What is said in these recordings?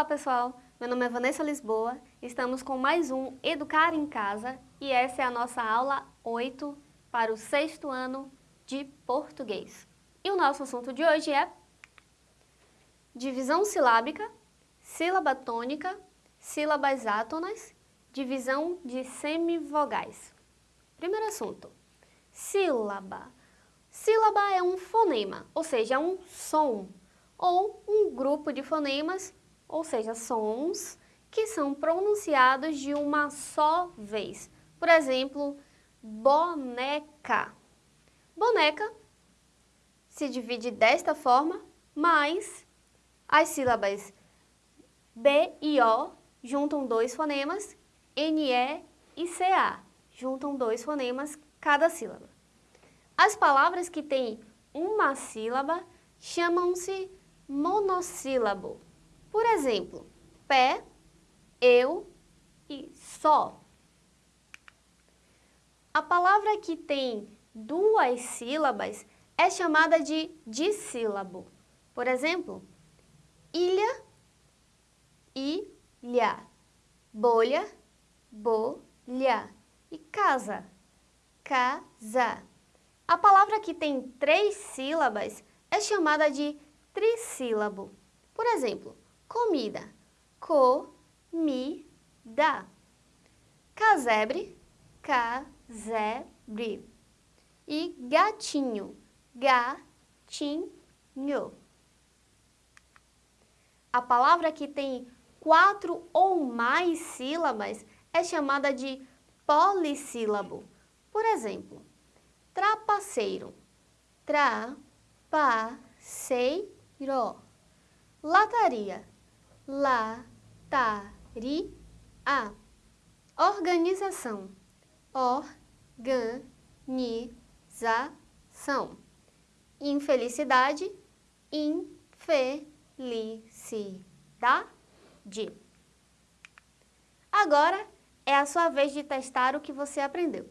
Olá pessoal, meu nome é Vanessa Lisboa, estamos com mais um Educar em Casa e essa é a nossa aula 8 para o sexto ano de português. E o nosso assunto de hoje é divisão silábica, sílaba tônica, sílabas átonas, divisão de semivogais. Primeiro assunto, sílaba. Sílaba é um fonema, ou seja, é um som, ou um grupo de fonemas, ou seja, sons, que são pronunciados de uma só vez. Por exemplo, boneca. Boneca se divide desta forma, mas as sílabas B e O juntam dois fonemas, NE e CA juntam dois fonemas cada sílaba. As palavras que têm uma sílaba chamam-se monossílabo. Por exemplo, pé, eu e só. A palavra que tem duas sílabas é chamada de dissílabo. Por exemplo, ilha, ilha, bolha, bolha e casa, casa. A palavra que tem três sílabas é chamada de trissílabo. Por exemplo, comida, comida. Casebre, casebre. E gatinho, gatinho. A palavra que tem quatro ou mais sílabas é chamada de polissílabo. Por exemplo, trapaceiro, trapaceiro. Lataria, lataria. Organização, organização. Infelicidade, infelicidade. Agora é a sua vez de testar o que você aprendeu.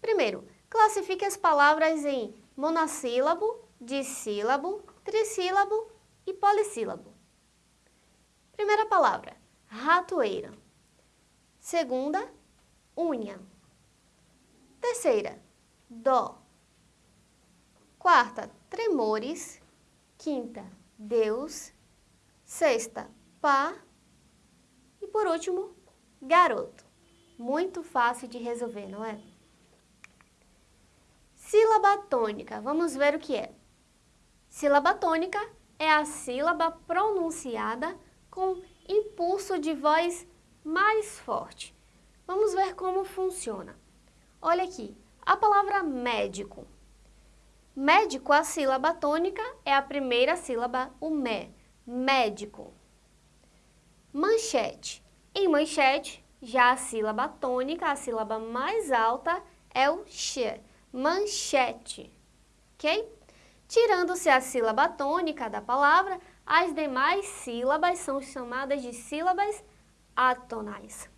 Primeiro, classifique as palavras em monossílabo, dissílabo, trissílabo e polissílabo. Primeira palavra, ratoeira. Segunda, unha. Terceira, dó. Quarta, tremores. Quinta, Deus. Sexta, pá. E por último, garoto. Muito fácil de resolver, não é? Sílaba tônica. Vamos ver o que é. Sílaba tônica é a sílaba pronunciada com impulso de voz mais forte. Vamos ver como funciona. Olha aqui, a palavra médico. Médico, a sílaba tônica é a primeira sílaba, o mé, médico. Manchete. Em manchete, já a sílaba tônica, a sílaba mais alta, é o x, manchete, ok? Tirando-se a sílaba tônica da palavra, as demais sílabas são chamadas de sílabas atonais.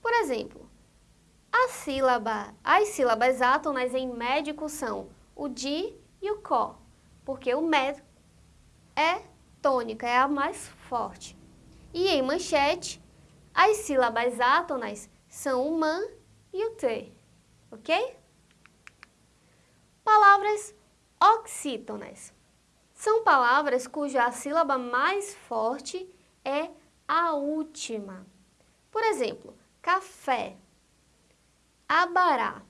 Por exemplo, a sílaba, as sílabas átonas em médico são o di e o có, porque o med é tônica, é a mais forte. E em manchete, as sílabas átonas são o man e o t, ok? Palavras oxítonas. São palavras cuja sílaba mais forte é a última. Por exemplo, café, abará,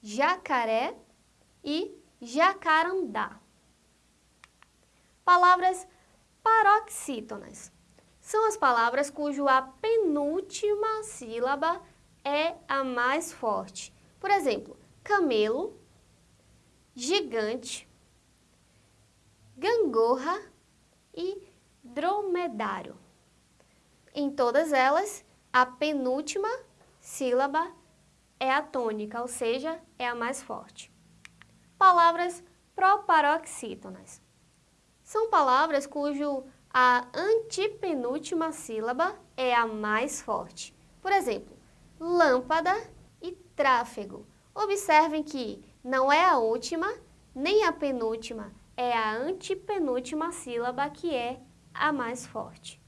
jacaré e jacarandá. Palavras paroxítonas são as palavras cujo a penúltima sílaba é a mais forte. Por exemplo, camelo, gigante, gangorra e dromedário. Em todas elas, a penúltima sílaba é a tônica, ou seja, é a mais forte. Palavras proparoxítonas. São palavras cujo a antepenúltima sílaba é a mais forte. Por exemplo, lâmpada e tráfego. Observem que não é a última nem a penúltima, é a antepenúltima sílaba que é a mais forte.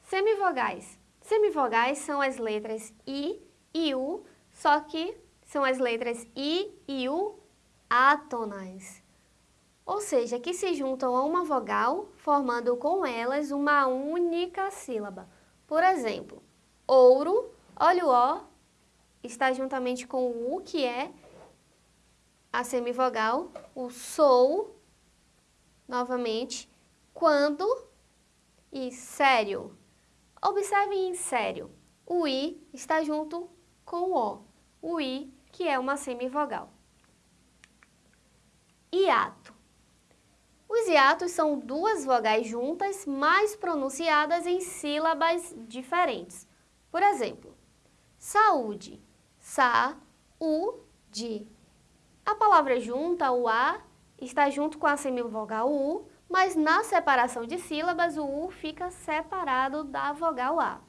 Semivogais. Semivogais são as letras I e U, só que são as letras I e U atonais. Ou seja, que se juntam a uma vogal, formando com elas uma única sílaba. Por exemplo, ouro, olha o O, está juntamente com o U, que é a semivogal, o sou, novamente, quando e sério. Observem em sério, o I está junto com o O, o I que é uma semivogal. Hiato. Os hiatos são duas vogais juntas, mas pronunciadas em sílabas diferentes. Por exemplo, saúde, sa-u-de. A palavra junta, o A, está junto com a semivogal U, mas na separação de sílabas, o U fica separado da vogal A.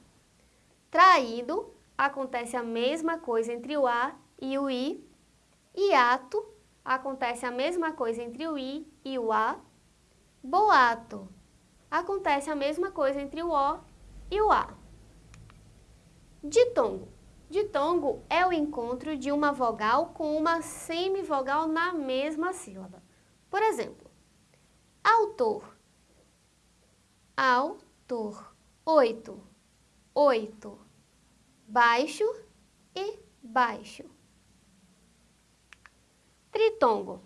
Traído, acontece a mesma coisa entre o A e o I. Hiato, acontece a mesma coisa entre o I e o A. Boato, acontece a mesma coisa entre o O e o A. Ditongo, Ditongo é o encontro de uma vogal com uma semivogal na mesma sílaba. Por exemplo, autor, autor, oito, oito, baixo e baixo. Tritongo.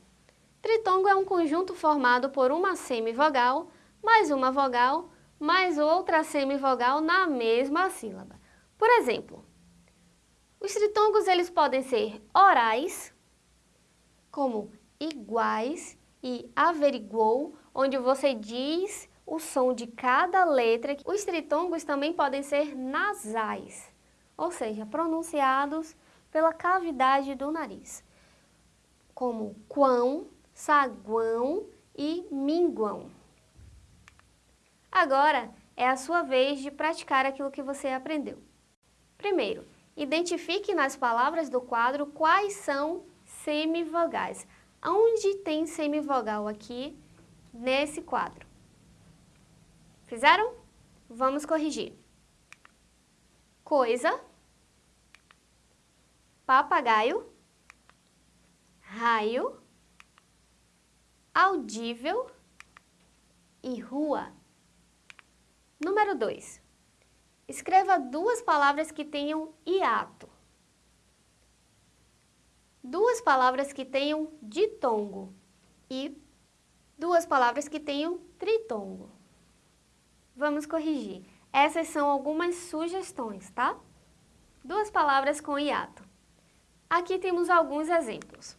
Tritongo é um conjunto formado por uma semivogal, mais uma vogal, mais outra semivogal na mesma sílaba. Por exemplo, os tritongos eles podem ser orais, como iguais e averiguou, onde você diz o som de cada letra. Os tritongos também podem ser nasais, ou seja, pronunciados pela cavidade do nariz, como quão, saguão e minguão. Agora é a sua vez de praticar aquilo que você aprendeu. Primeiro, Identifique nas palavras do quadro quais são semivogais. Onde tem semivogal aqui nesse quadro? Fizeram? Vamos corrigir. Coisa, papagaio, raio, audível e rua. Número 2. Escreva duas palavras que tenham hiato. Duas palavras que tenham ditongo e duas palavras que tenham tritongo. Vamos corrigir. Essas são algumas sugestões, tá? Duas palavras com hiato. Aqui temos alguns exemplos.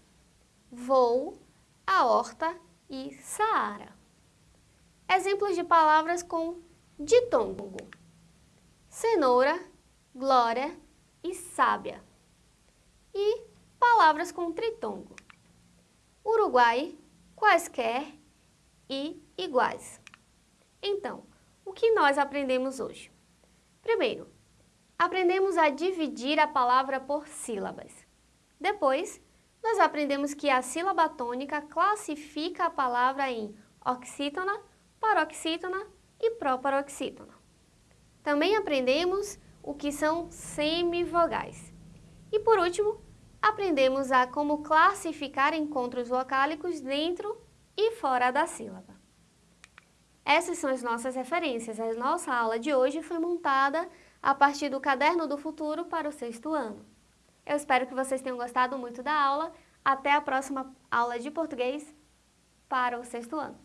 Voo, aorta e saara. Exemplos de palavras com ditongo cenoura, glória e sábia. E palavras com tritongo. Uruguai, quaisquer e iguais. Então, o que nós aprendemos hoje? Primeiro, aprendemos a dividir a palavra por sílabas. Depois, nós aprendemos que a sílaba tônica classifica a palavra em oxítona, paroxítona e proparoxítona. Também aprendemos o que são semivogais. E por último, aprendemos a como classificar encontros vocálicos dentro e fora da sílaba. Essas são as nossas referências. A nossa aula de hoje foi montada a partir do Caderno do Futuro para o sexto ano. Eu espero que vocês tenham gostado muito da aula. Até a próxima aula de português para o sexto ano.